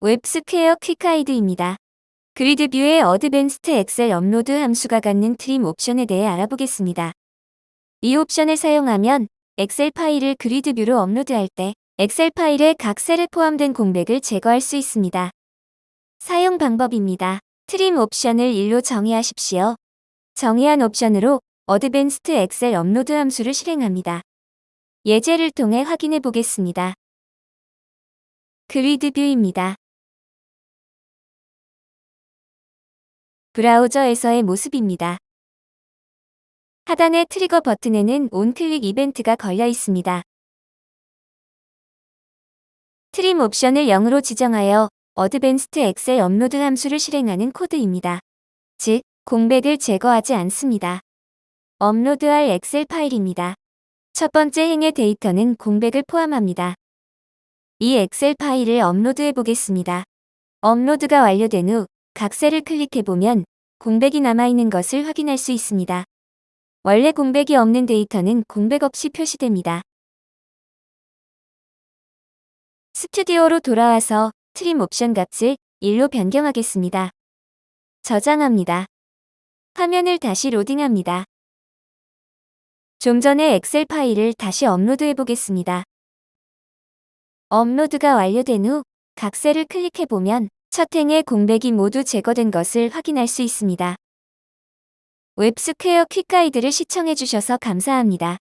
WebSquare quick guide입니다. GridView의 advanced Excel upload 함수가 갖는 trim 옵션에 대해 알아보겠습니다. 이 옵션을 사용하면 엑셀 파일을 GridView로 업로드할 때 엑셀 파일에 각 셀에 포함된 공백을 제거할 수 있습니다. 사용 방법입니다. trim 옵션을 1로 정의하십시오. 정의한 옵션으로 advanced Excel upload 함수를 실행합니다. 예제를 통해 확인해 보겠습니다. GridView입니다. 브라우저에서의 모습입니다. 하단의 트리거 버튼에는 onclick 이벤트가 걸려 있습니다. trim 옵션을 0으로 지정하여 advanced Excel upload 함수를 실행하는 코드입니다. 즉, 공백을 제거하지 않습니다. 업로드할 엑셀 파일입니다. 첫 번째 행의 데이터는 공백을 포함합니다. 이 엑셀 파일을 업로드해 보겠습니다. 업로드가 완료된 후 각 셀을 클릭해보면 공백이 남아있는 것을 확인할 수 있습니다. 원래 공백이 없는 데이터는 공백 없이 표시됩니다. 스튜디오로 돌아와서 trim 옵션 값을 1로 변경하겠습니다. 저장합니다. 화면을 다시 로딩합니다. 좀 전에 엑셀 파일을 다시 업로드해 보겠습니다. 업로드가 완료된 후 각 셀을 클릭해 보면 첫 행의 공백이 모두 제거된 것을 확인할 수 있습니다. WebSquare quick guide를 시청해주셔서 감사합니다.